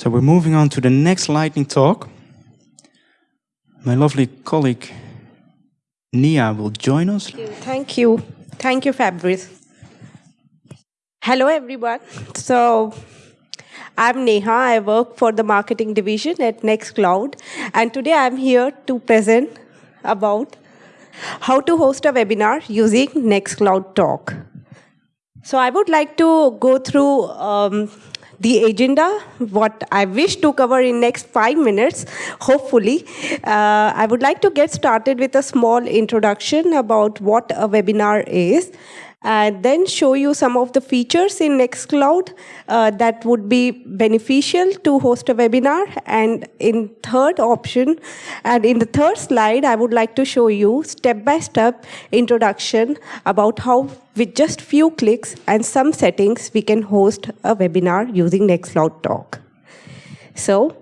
So we're moving on to the next lightning talk. My lovely colleague Nia will join us. Thank you. Thank you, Fabrice. Hello, everyone. So, I'm Neha. I work for the marketing division at Nextcloud. And today I'm here to present about how to host a webinar using Nextcloud Talk. So I would like to go through um, the agenda, what I wish to cover in next five minutes, hopefully. Uh, I would like to get started with a small introduction about what a webinar is and then show you some of the features in Nextcloud uh, that would be beneficial to host a webinar. And in third option, and in the third slide, I would like to show you step-by-step -step introduction about how with just few clicks and some settings, we can host a webinar using Nextcloud Talk. So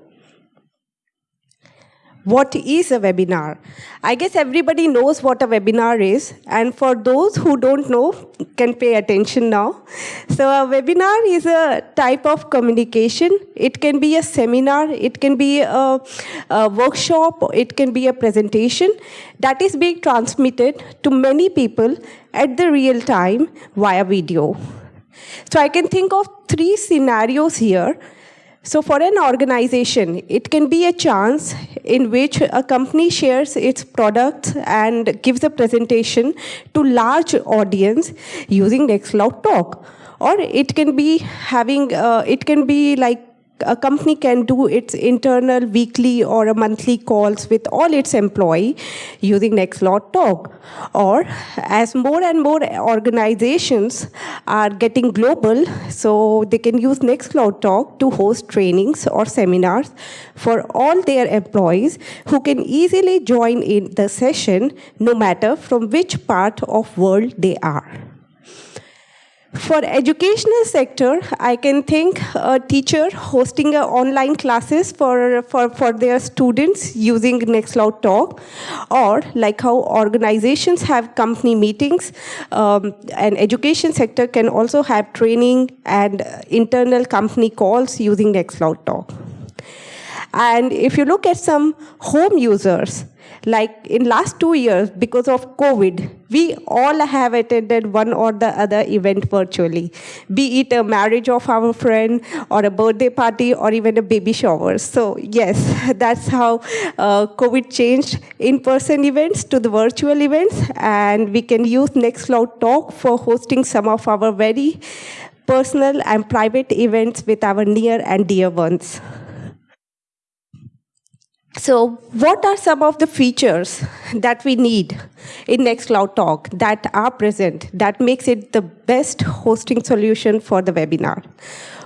what is a webinar? I guess everybody knows what a webinar is, and for those who don't know, can pay attention now. So a webinar is a type of communication. It can be a seminar, it can be a, a workshop, it can be a presentation that is being transmitted to many people at the real time via video. So I can think of three scenarios here so for an organization, it can be a chance in which a company shares its products and gives a presentation to large audience using Nextcloud Talk. Or it can be having, uh, it can be like a company can do its internal weekly or a monthly calls with all its employee using Nextcloud Talk. Or as more and more organizations are getting global, so they can use Nextcloud Talk to host trainings or seminars for all their employees who can easily join in the session no matter from which part of world they are. For educational sector, I can think a teacher hosting online classes for, for, for their students using Nextcloud Talk, or like how organizations have company meetings, um, and education sector can also have training and internal company calls using Nextcloud Talk. And if you look at some home users, like in last two years, because of COVID, we all have attended one or the other event virtually, be it a marriage of our friend or a birthday party or even a baby shower. So yes, that's how uh, COVID changed in-person events to the virtual events. And we can use Nextcloud Talk for hosting some of our very personal and private events with our near and dear ones. So what are some of the features that we need in Nextcloud Talk that are present that makes it the best hosting solution for the webinar?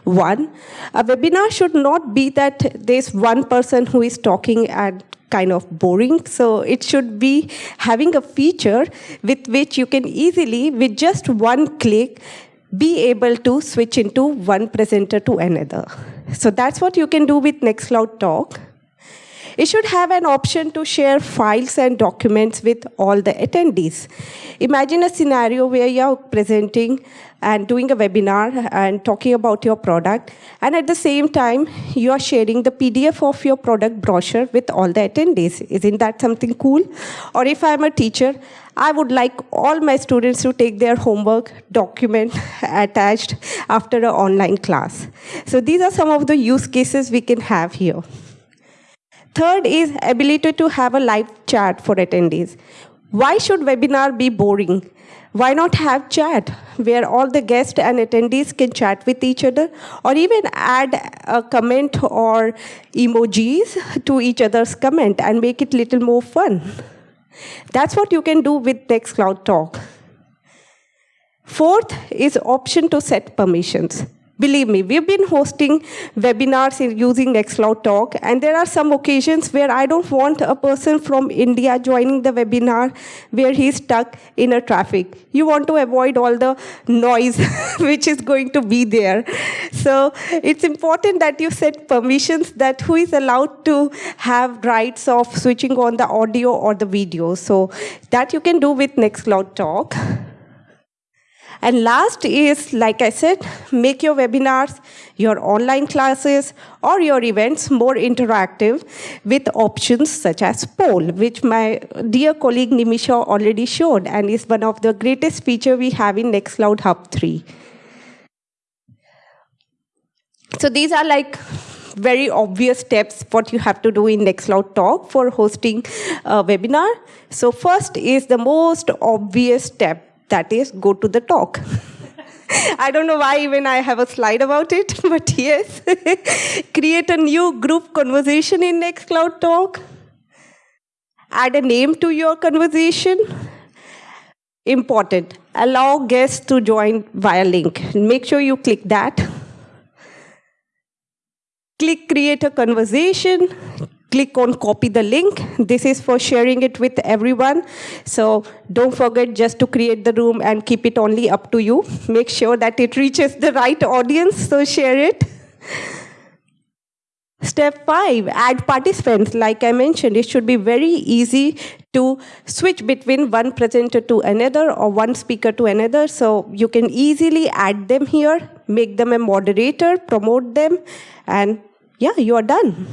One, a webinar should not be that there's one person who is talking and kind of boring. So it should be having a feature with which you can easily, with just one click, be able to switch into one presenter to another. So that's what you can do with Nextcloud Talk. It should have an option to share files and documents with all the attendees. Imagine a scenario where you're presenting and doing a webinar and talking about your product, and at the same time, you are sharing the PDF of your product brochure with all the attendees. Isn't that something cool? Or if I'm a teacher, I would like all my students to take their homework document attached after an online class. So these are some of the use cases we can have here. Third is ability to have a live chat for attendees. Why should webinar be boring? Why not have chat where all the guests and attendees can chat with each other or even add a comment or emojis to each other's comment and make it little more fun. That's what you can do with Nextcloud Talk. Fourth is option to set permissions. Believe me, we've been hosting webinars using Nextcloud Talk, and there are some occasions where I don't want a person from India joining the webinar where he's stuck in a traffic. You want to avoid all the noise which is going to be there. So it's important that you set permissions that who is allowed to have rights of switching on the audio or the video. So that you can do with Nextcloud Talk. And last is, like I said, make your webinars, your online classes, or your events more interactive with options such as poll, which my dear colleague Nimisha already showed and is one of the greatest feature we have in Nextcloud Hub 3. So these are like very obvious steps what you have to do in Nextcloud Talk for hosting a webinar. So first is the most obvious step, that is go to the talk. I don't know why even I have a slide about it, but yes. Create a new group conversation in Nextcloud Talk. Add a name to your conversation. Important. Allow guests to join via link. Make sure you click that click create a conversation, click on copy the link. This is for sharing it with everyone. So don't forget just to create the room and keep it only up to you. Make sure that it reaches the right audience, so share it. Step five, add participants. Like I mentioned, it should be very easy to switch between one presenter to another or one speaker to another. So you can easily add them here, make them a moderator, promote them, and yeah, you are done.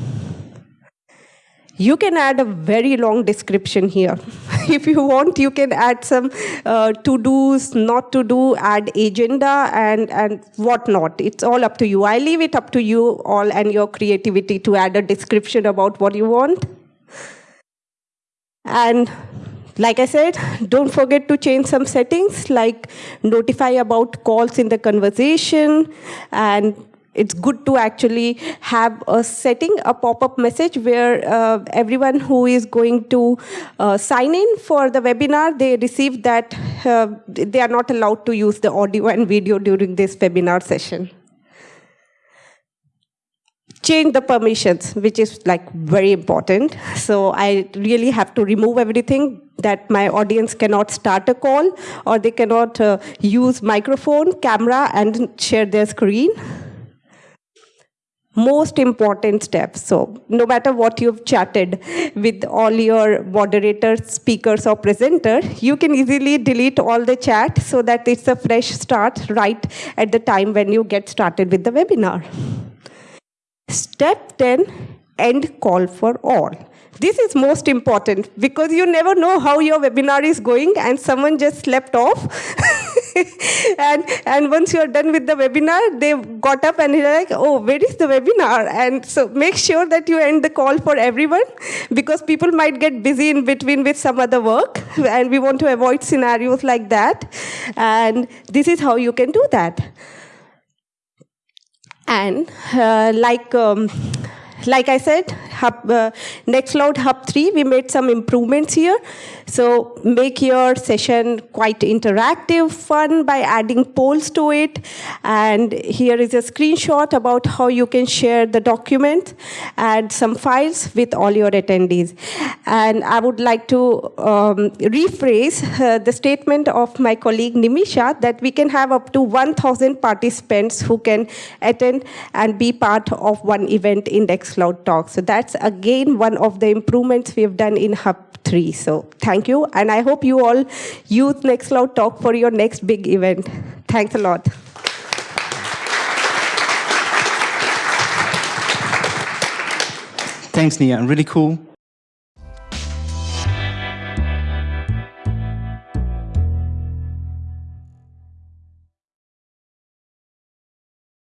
You can add a very long description here. if you want, you can add some uh, to-dos, not to do, add agenda, and, and whatnot. It's all up to you. I leave it up to you all and your creativity to add a description about what you want. And like I said, don't forget to change some settings like notify about calls in the conversation and it's good to actually have a setting, a pop-up message where uh, everyone who is going to uh, sign in for the webinar, they receive that uh, they are not allowed to use the audio and video during this webinar session. Change the permissions, which is like very important. So I really have to remove everything that my audience cannot start a call or they cannot uh, use microphone, camera, and share their screen most important step. So no matter what you've chatted with all your moderators, speakers, or presenter, you can easily delete all the chat so that it's a fresh start right at the time when you get started with the webinar. Step 10, end call for all. This is most important because you never know how your webinar is going and someone just slept off. and, and once you're done with the webinar, they got up and they're like, oh, where is the webinar? And so make sure that you end the call for everyone because people might get busy in between with some other work and we want to avoid scenarios like that. And this is how you can do that. And uh, like um, like I said, Hub, uh, Nextcloud Hub 3, we made some improvements here. So make your session quite interactive, fun by adding polls to it. And here is a screenshot about how you can share the document and some files with all your attendees. And I would like to um, rephrase uh, the statement of my colleague Nimisha that we can have up to 1,000 participants who can attend and be part of one event in Nextcloud Talk. So that's again one of the improvements we have done in Hub three. So thank you. And I hope you all use Nextcloud Talk for your next big event. Thanks a lot. Thanks, Nia. Really cool.